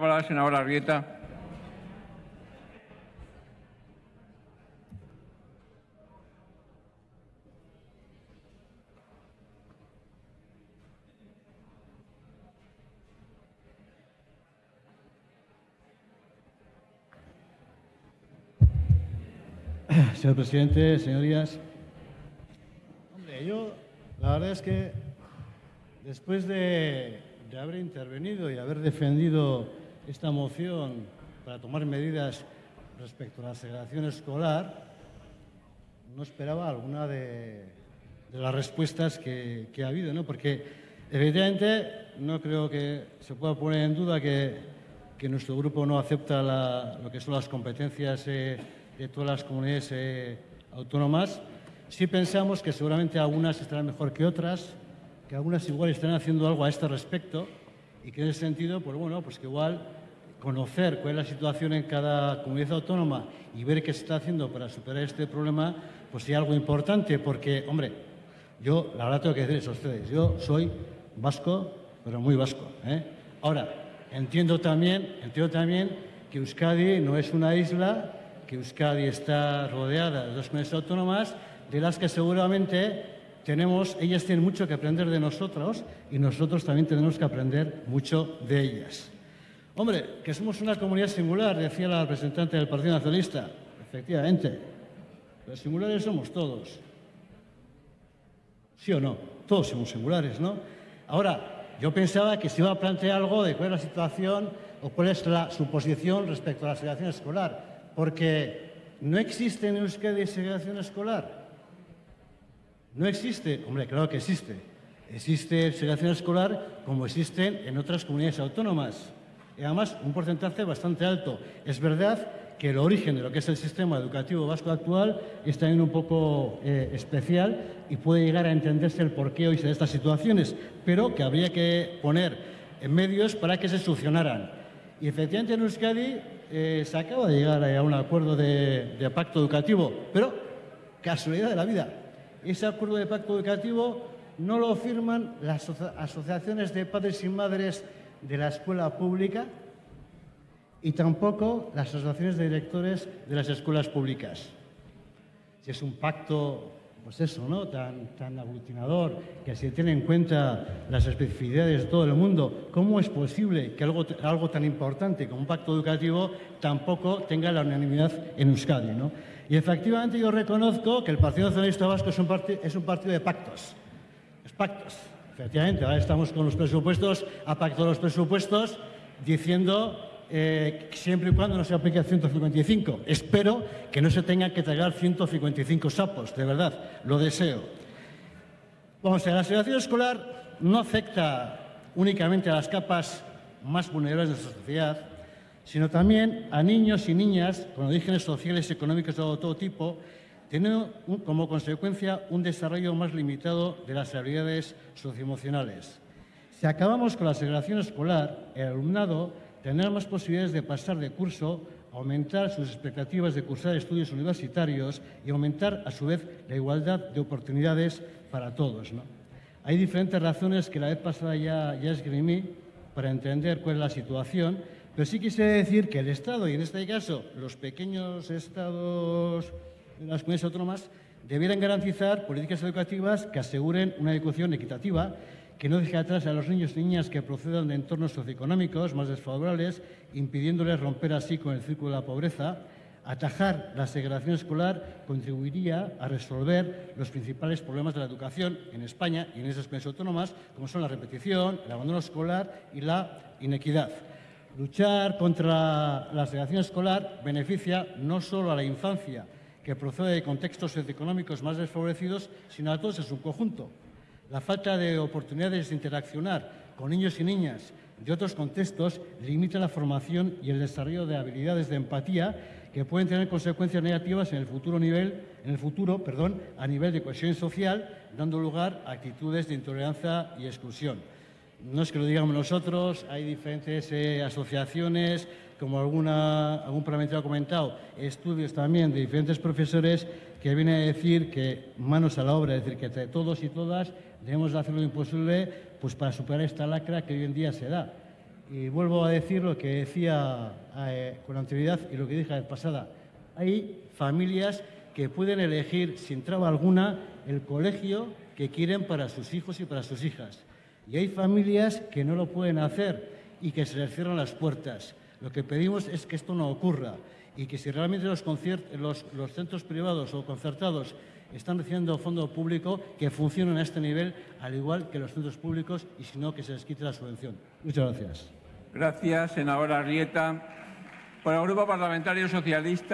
palabra, senadora Arrieta. Señor presidente, señorías. Hombre, yo la verdad es que después de, de haber intervenido y haber defendido esta moción para tomar medidas respecto a la segregación escolar, no esperaba alguna de, las respuestas que, ha habido, ¿no? Porque evidentemente no creo que se pueda poner en duda que, nuestro grupo no acepta lo que son las competencias eh, de todas las comunidades eh, autónomas. Sí pensamos que seguramente algunas estarán mejor que otras, que algunas igual están haciendo algo a este respecto y que en ese sentido, pues bueno, pues que igual conocer cuál es la situación en cada comunidad autónoma y ver qué se está haciendo para superar este problema, pues sería algo importante, porque, hombre, yo la verdad tengo que decirles a ustedes, yo soy vasco, pero muy vasco. ¿eh? Ahora, entiendo también, entiendo también que Euskadi no es una isla que Euskadi está rodeada de dos comunidades autónomas, de las que seguramente tenemos, ellas tienen mucho que aprender de nosotros y nosotros también tenemos que aprender mucho de ellas. Hombre, que somos una comunidad singular, decía la representante del Partido Nacionalista. Efectivamente, los singulares somos todos. ¿Sí o no? Todos somos singulares, ¿no? Ahora, yo pensaba que se iba a plantear algo de cuál es la situación o cuál es la, su posición respecto a la segregación escolar porque no existe en Euskadi segregación escolar. No existe, hombre, claro que existe. Existe segregación escolar como existen en otras comunidades autónomas. Y además, un porcentaje bastante alto. Es verdad que el origen de lo que es el sistema educativo vasco actual es también un poco eh, especial y puede llegar a entenderse el porqué hoy de estas situaciones, pero que habría que poner en medios para que se solucionaran. Y efectivamente en Euskadi eh, se acaba de llegar a un acuerdo de, de, pacto educativo, pero casualidad de la vida. Ese acuerdo de pacto educativo no lo firman las asociaciones de padres y madres de la escuela pública y tampoco las asociaciones de directores de las escuelas públicas. Si es un pacto pues eso, ¿no? tan, tan aglutinador, que se tiene en cuenta las especificidades de todo el mundo, ¿cómo es posible que algo, algo tan importante como un pacto educativo tampoco tenga la unanimidad en Euskadi? ¿no? Y efectivamente yo reconozco que el Partido Nacionalista Vasco es un, es un partido de pactos. Es pactos. Efectivamente, ahora estamos con los presupuestos, ha pactado los presupuestos diciendo eh, siempre y cuando no se aplique el 155. Espero que no se tengan que tragar 155 sapos, de verdad, lo deseo. Vamos a la segregación escolar no afecta únicamente a las capas más vulnerables de nuestra sociedad, sino también a niños y niñas con orígenes sociales y económicos de todo tipo, teniendo como consecuencia un desarrollo más limitado de las habilidades socioemocionales. Si acabamos con la segregación escolar, el alumnado tener más posibilidades de pasar de curso, aumentar sus expectativas de cursar estudios universitarios y aumentar, a su vez, la igualdad de oportunidades para todos. ¿no? Hay diferentes razones que la vez pasada ya, ya esgrimí para entender cuál es la situación, pero sí quisiera decir que el Estado, y en este caso los pequeños estados de las comunidades autónomas, debieran garantizar políticas educativas que aseguren una educación equitativa que no deje atrás a los niños y niñas que procedan de entornos socioeconómicos más desfavorables, impidiéndoles romper así con el círculo de la pobreza. Atajar la segregación escolar contribuiría a resolver los principales problemas de la educación en España y en esas comunidades autónomas, como son la repetición, el abandono escolar y la inequidad. Luchar contra la segregación escolar beneficia no solo a la infancia, que procede de contextos socioeconómicos más desfavorecidos, sino a todos en su conjunto. La falta de oportunidades de interaccionar con niños y niñas de otros contextos limita la formación y el desarrollo de habilidades de empatía que pueden tener consecuencias negativas en el futuro, nivel, en el futuro perdón, a nivel de cohesión social, dando lugar a actitudes de intolerancia y exclusión. No es que lo digamos nosotros, hay diferentes eh, asociaciones, como alguna, algún parlamentario ha comentado, estudios también de diferentes profesores que vienen a decir que manos a la obra, es decir, que entre todos y todas debemos hacer lo imposible pues, para superar esta lacra que hoy en día se da. y vuelvo a decir lo que decía eh, con anterioridad y lo que dije la pasada. Hay familias que pueden elegir sin traba alguna el colegio que quieren para sus hijos y para sus hijas. Y hay familias que no lo pueden hacer y que se les cierran las puertas. Lo que pedimos es que esto no ocurra y que si realmente los, centros privados o concertados están recibiendo fondo público, que funcionen a este nivel, al igual que los centros públicos, y si no, que se les quite la subvención. Muchas gracias. Gracias, senadora Rieta. Por el Grupo Parlamentario Socialista.